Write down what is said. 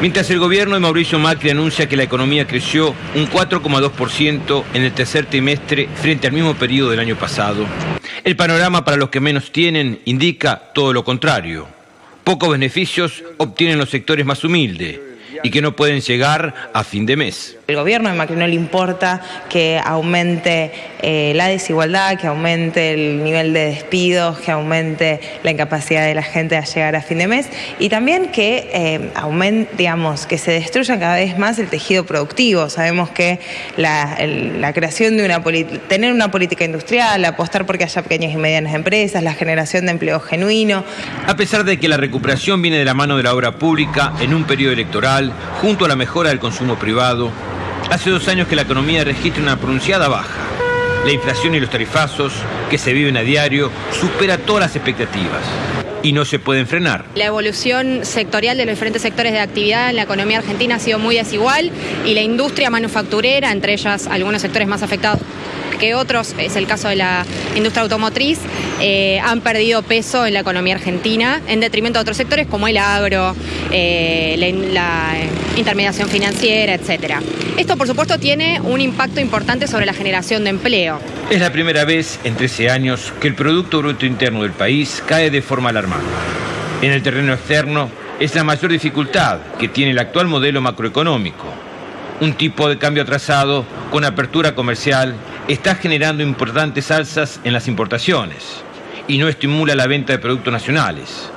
Mientras el gobierno de Mauricio Macri anuncia que la economía creció un 4,2% en el tercer trimestre frente al mismo periodo del año pasado, el panorama para los que menos tienen indica todo lo contrario. Pocos beneficios obtienen los sectores más humildes y que no pueden llegar a fin de mes. El gobierno de Macri no le importa que aumente eh, la desigualdad, que aumente el nivel de despidos, que aumente la incapacidad de la gente a llegar a fin de mes y también que eh, aumente, digamos, que se destruya cada vez más el tejido productivo. Sabemos que la, la creación de una tener una política industrial, apostar porque haya pequeñas y medianas empresas, la generación de empleo genuino. A pesar de que la recuperación viene de la mano de la obra pública en un periodo electoral, junto a la mejora del consumo privado, Hace dos años que la economía registra una pronunciada baja. La inflación y los tarifazos que se viven a diario supera todas las expectativas y no se pueden frenar. La evolución sectorial de los diferentes sectores de actividad en la economía argentina ha sido muy desigual y la industria manufacturera, entre ellas algunos sectores más afectados que otros, es el caso de la industria automotriz, eh, han perdido peso en la economía argentina en detrimento de otros sectores como el agro, eh, la, intermediación financiera, etc. Esto, por supuesto, tiene un impacto importante sobre la generación de empleo. Es la primera vez en 13 años que el Producto Bruto Interno del país cae de forma alarmante. En el terreno externo es la mayor dificultad que tiene el actual modelo macroeconómico. Un tipo de cambio atrasado con apertura comercial está generando importantes alzas en las importaciones y no estimula la venta de productos nacionales.